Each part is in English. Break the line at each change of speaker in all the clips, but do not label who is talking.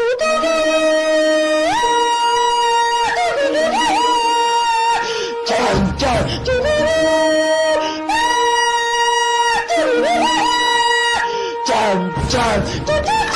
Jump, jump, jump,
jump.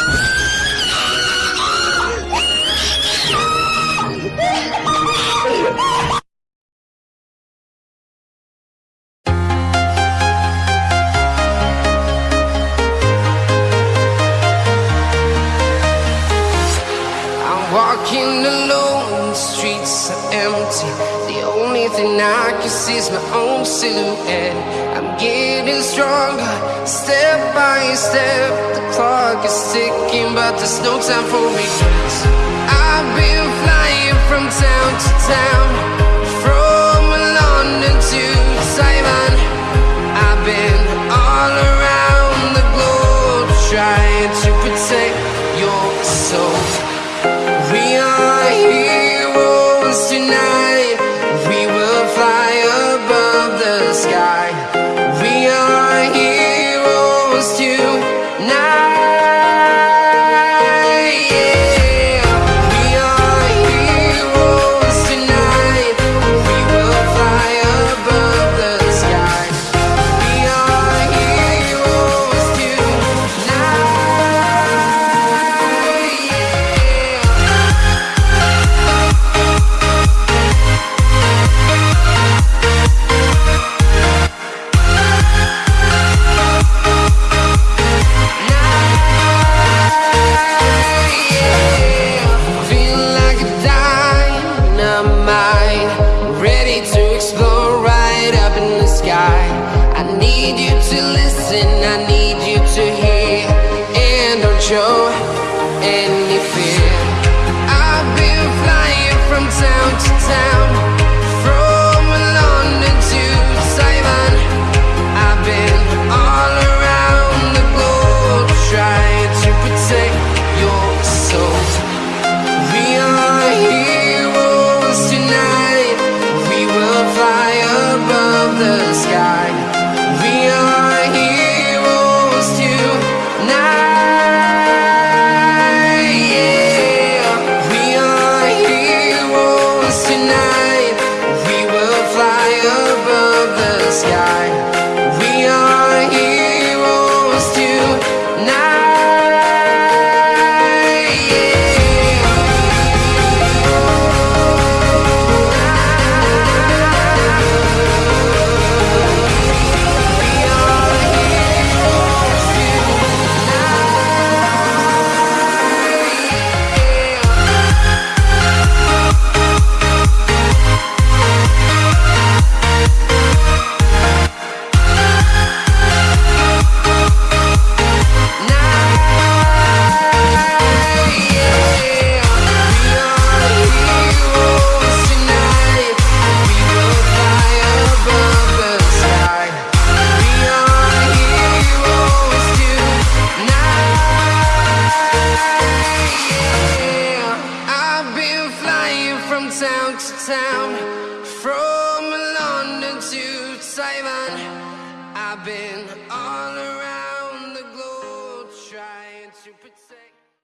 Walking alone, the streets are empty. The only thing I can see is my own silhouette. I'm getting stronger, step by step. The clock is ticking, but there's no time for regrets. I've been flying from town to town, heroes tonight. Need you to listen, I need you to hear, and don't show any fear. I've been flying from town to town, town to town, from London to Taiwan. I've been all around the globe trying to protect.